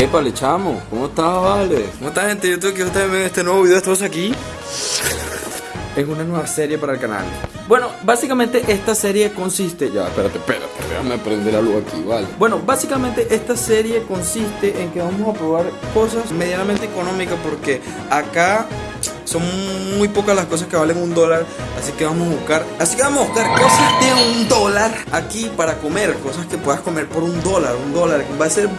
Épale, chamo, ¿cómo estás, vale? ¿Cómo está, gente YouTube? Que ustedes ven este nuevo video. Estamos aquí en una nueva serie para el canal. Bueno, básicamente esta serie consiste. Ya, espérate, espérate, déjame prender la luz aquí, vale. Bueno, básicamente esta serie consiste en que vamos a probar cosas medianamente económicas porque acá son muy pocas las cosas que valen un dólar, así que vamos a buscar, así que vamos a buscar cosas de un dólar aquí para comer, cosas que puedas comer por un dólar, un dólar, va a ser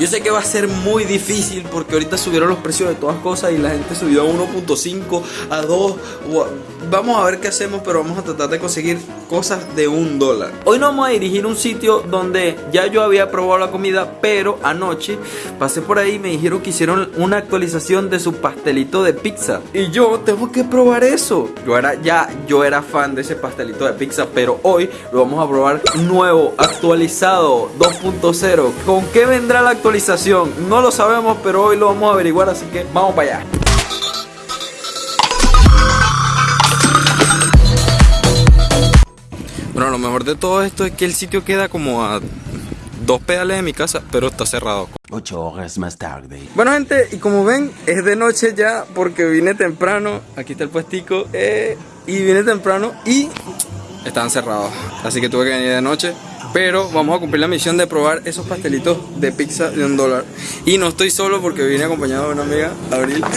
yo sé que va a ser muy difícil porque ahorita subieron los precios de todas cosas y la gente subió a 1.5, a 2. Vamos a ver qué hacemos, pero vamos a tratar de conseguir cosas de un dólar. Hoy nos vamos a dirigir a un sitio donde ya yo había probado la comida, pero anoche pasé por ahí y me dijeron que hicieron una actualización de su pastelito de pizza. Y yo tengo que probar eso. Yo era ya, yo era fan de ese pastelito de pizza, pero hoy lo vamos a probar nuevo, actualizado, 2.0. ¿Con qué vendrá la actualización? No lo sabemos, pero hoy lo vamos a averiguar, así que vamos para allá. Bueno, lo mejor de todo esto es que el sitio queda como a dos pedales de mi casa, pero está cerrado. Ocho horas más tarde. Bueno, gente, y como ven, es de noche ya porque vine temprano. Aquí está el puestico. eh, y vine temprano y estaban cerrados. Así que tuve que venir de noche. Pero vamos a cumplir la misión de probar esos pastelitos de pizza de un dólar. Y no estoy solo porque vine acompañado de una amiga, Abril.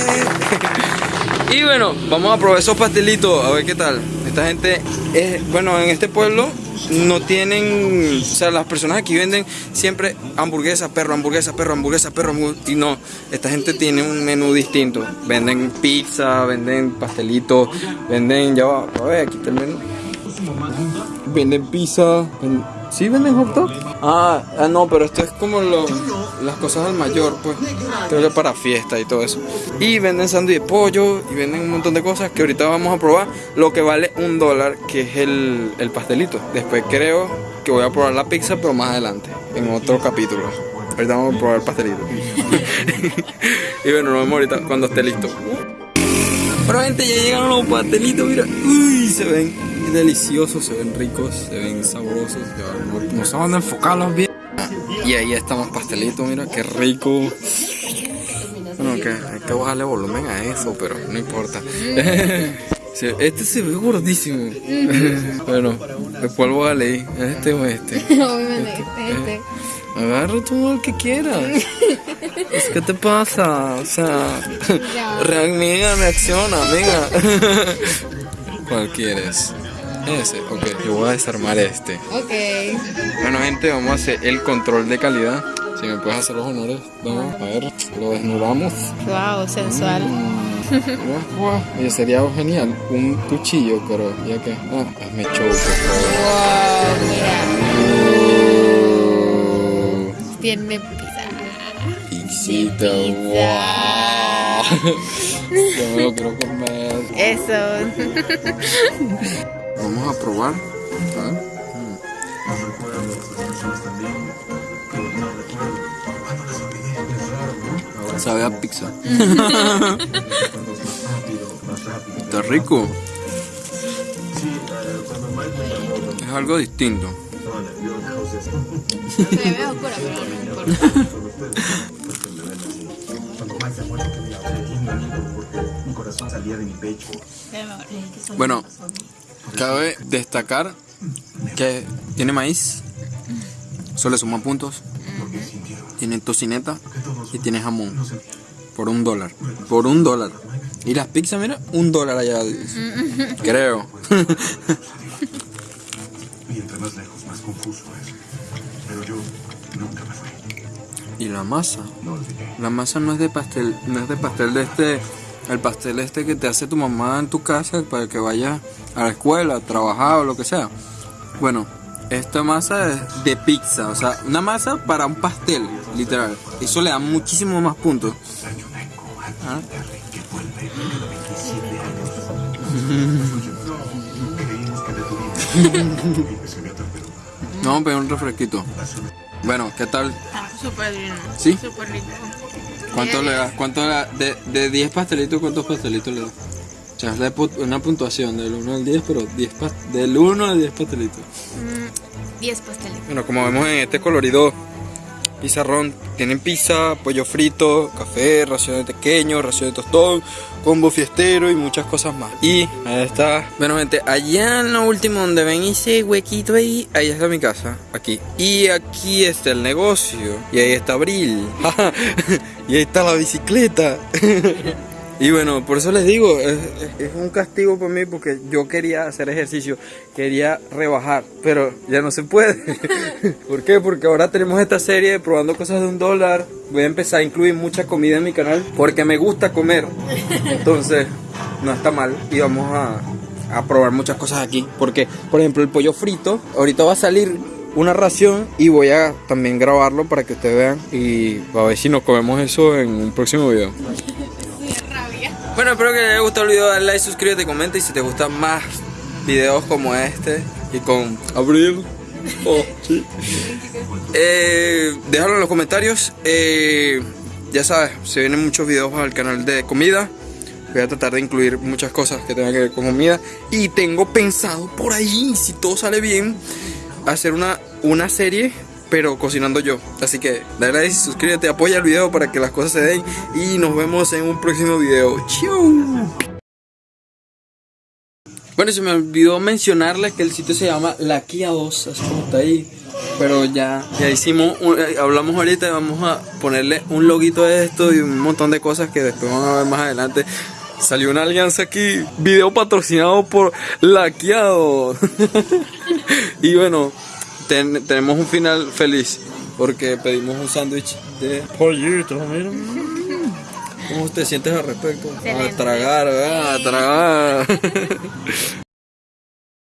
Y bueno, vamos a probar esos pastelitos, a ver qué tal. Esta gente, es, bueno, en este pueblo no tienen, o sea, las personas aquí venden siempre hamburguesa, perro, hamburguesa, perro, hamburguesa, perro, y no, esta gente tiene un menú distinto. Venden pizza, venden pastelitos, venden, ya va, a ver, aquí está el menú. Venden pizza, ven- ¿sí venden hot dog? Ah, ah, no, pero esto es como lo- las cosas al mayor, pues. Creo que para fiesta y todo eso. Y venden sándwich de pollo y venden un montón de cosas que ahorita vamos a probar. Lo que vale un dólar, que es el, el pastelito. Después creo que voy a probar la pizza, pero más adelante, en otro capítulo. Ahorita vamos a probar el pastelito. y bueno, nos vemos ahorita cuando esté listo. Pero gente, ya llegaron los pastelitos, mira. Uy, se ven deliciosos, se ven ricos, se ven sabrosos. Ya, no, no saben enfocarlos bien. Y ahí estamos pastelitos, mira, qué rico. Bueno, que hay que bajarle volumen a eso, pero no importa. Este se ve gordísimo. bueno, ¿cuál voy a leer? ¿Este o este? Obviamente, este. Agarra tú el que quieras. Es que te pasa, o sea, Ya. re- amiga, reacciona, amiga. ¿Cuál quieres? Ese, ok, yo voy a desarmar este. Ok. Bueno, gente, vamos a hacer el control de calidad. Si me puedes hacer los honores, vamos a ver, lo desnudamos. Wow, sensual. Guau. Oye, sería genial un cuchillo, pero ya que. Ah, hazme show, por favor. Wow, mira. Tiene pizza. Pixita, wow. Yo me lo quiero comer. Eso. Vamos a probar. ¿ah? Mm. Sabe a pizza. Está rico. Es algo distinto. Se ve oscura, pero no importa. Bueno, cabe destacar que tiene maíz, eso le puntos, tiene tocineta y tiene jamón. Por un dólar. Por un dólar. Y las pizzas, mira, un dólar allá. Creo. Y entre más lejos, más confuso es. Pero yo nunca me fui. y la masa. La masa no es de pastel, no es de pastel de este, el pastel este que te hace tu mamá en tu casa para que vayas a la escuela, a trabajar o lo que sea. Bueno, esta masa es de pizza, o sea, una masa para un pastel, literal. Eso le da muchísimo más puntos. ¿Ah? Que vuelve cada 27 años. Creímos que detuvimos. Y que se me atrapó. Vamos a pedir un refresquito. Bueno, ¿qué tal? Súper bien. ¿Sí? Súper rico. ¿Cuánto le das? ¿Cuánto le das? De, de 10 pastelitos, ¿cuántos pastelitos le das? O sea, es una puntuación del 1 al 10, pero 10 pas- del 1 al 10 pastelitos. Mm, 10 pastelitos. Bueno, como vemos en este colorido Pizarrón. Tienen pizza, pollo frito, café, ración de pequeño, ración de tostón, combo fiestero y muchas cosas más. Y ahí está. Bueno, gente, allá en lo último donde ven ese huequito ahí, ahí está mi casa, aquí. Y aquí está el negocio. Y ahí está Abril. y ahí está la bicicleta. Y bueno, por eso les digo, es, es un castigo para mí porque yo quería hacer ejercicio, quería rebajar, pero ya no se puede. ¿Por qué? Porque ahora tenemos esta serie de probando cosas de un dólar. Voy a empezar a incluir mucha comida en mi canal porque me gusta comer. Entonces, no está mal y vamos a, a probar muchas cosas aquí. Porque, por ejemplo, el pollo frito, ahorita va a salir una ración y voy a también grabarlo para que ustedes vean y a ver si nos comemos eso en un próximo video. Bueno, espero que les haya gustado el video, dale like, suscríbete, comenta y si te gustan más videos como este y con Abril, oh, sí. eh, déjalo en los comentarios. Eh, ya sabes, se vienen muchos videos al canal de comida. Voy a tratar de incluir muchas cosas que tengan que ver con comida. Y tengo pensado por ahí, si todo sale bien, hacer una, una serie pero cocinando yo. Así que dale like, suscríbete, apoya el video para que las cosas se den y nos vemos en un próximo video. ¡Chau! Bueno, se me olvidó mencionarles que el sitio se llama La Kia 2, así como está ahí. Pero ya, ya hicimos, eh, hablamos ahorita y vamos a ponerle un loguito a esto y un montón de cosas que después van a ver más adelante. Salió una alianza aquí, video patrocinado por La Kia 2. y bueno, ten- tenemos un final feliz porque pedimos un sándwich de pollito, mira. ¿Cómo te sientes al respecto? A tragar. A tragar.